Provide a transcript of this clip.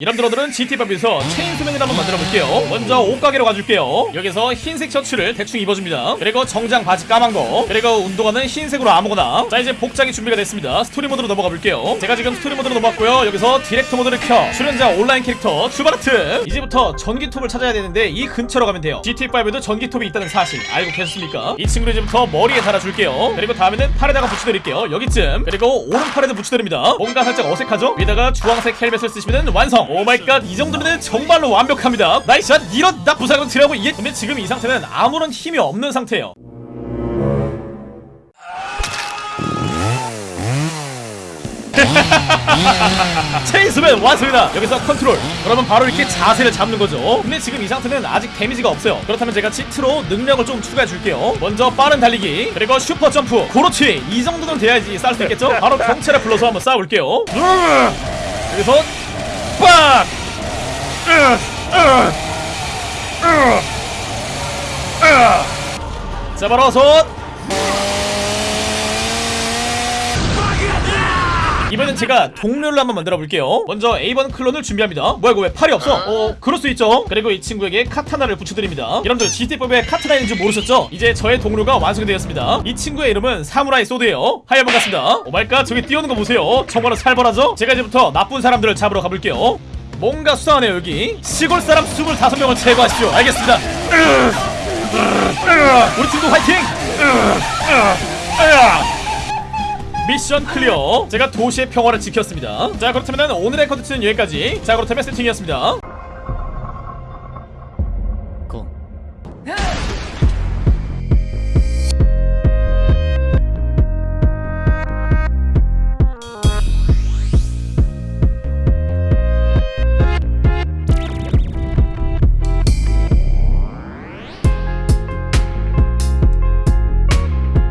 여러분들 오늘은 GTA5에서 체인소맨을 한번 만들어 볼게요. 먼저 옷가게로 가줄게요. 여기서 흰색 셔츠를 대충 입어줍니다. 그리고 정장 바지 까만 거. 그리고 운동화는 흰색으로 아무거나. 자 이제 복장이 준비가 됐습니다. 스토리 모드로 넘어가 볼게요. 제가 지금 스토리 모드로 넘어왔고요. 여기서 디렉터 모드를 켜. 출연자 온라인 캐릭터 출발하트. 이제부터 전기톱을 찾아야 되는데 이 근처로 가면 돼요. GTA5에도 전기톱이 있다는 사실 알고 계셨습니까? 이 친구를 이제부터 머리에 달아줄게요. 그리고 다음에는 팔에다가 붙여드릴게요. 여기쯤. 그리고 오른팔에도 붙여드립니다. 뭔가 살짝 어색하죠? 위에다가 주황색 헬멧을 쓰시면 완성 oh my god 이 정도면 정말로 완벽합니다. nice shot 이런 나 부상은 드라고 이게 근데 지금 이 상태는 아무런 힘이 없는 상태예요. 체인소맨 완성이다. 여기서 컨트롤. 그러면 바로 이렇게 자세를 잡는 거죠. 근데 지금 이 상태는 아직 데미지가 없어요. 그렇다면 제가 cheat로 능력을 좀 추가해 줄게요. 먼저 빠른 달리기 그리고 슈퍼 점프. 그렇지 이 정도는 돼야지 쌀수 있겠죠? 바로 경찰을 불러서 한번 싸워볼게요. 여기서 빡 으, 으, 으, 으. 자 바로 어 이번엔 제가 동료를 한번 만들어 볼게요. 먼저 A번 클론을 준비합니다. 뭐야 이거 왜 팔이 없어? 어 그럴 수 있죠. 그리고 이 친구에게 카타나를 붙여드립니다. 여러분들 GTA5에 카타나 있는 줄 모르셨죠? 이제 저의 동료가 완성이 되었습니다. 이 친구의 이름은 사무라이 소드예요. 하이 한번 갔습니다. oh my god 저기 뛰어오는 거 보세요. 정말로 살벌하죠? 제가 이제부터 나쁜 사람들을 잡으러 가볼게요. 뭔가 수상하네요 여기. 시골 사람 25명을 제거하십시오. 알겠습니다. 으, 으, 으. 우리 팀도 화이팅 으, 으, 으. 미션 클리어. 제가 도시의 평화를 지켰습니다. 자 그렇다면 오늘의 컨텐츠는 여기까지. 자 그렇다면 세팅이었습니다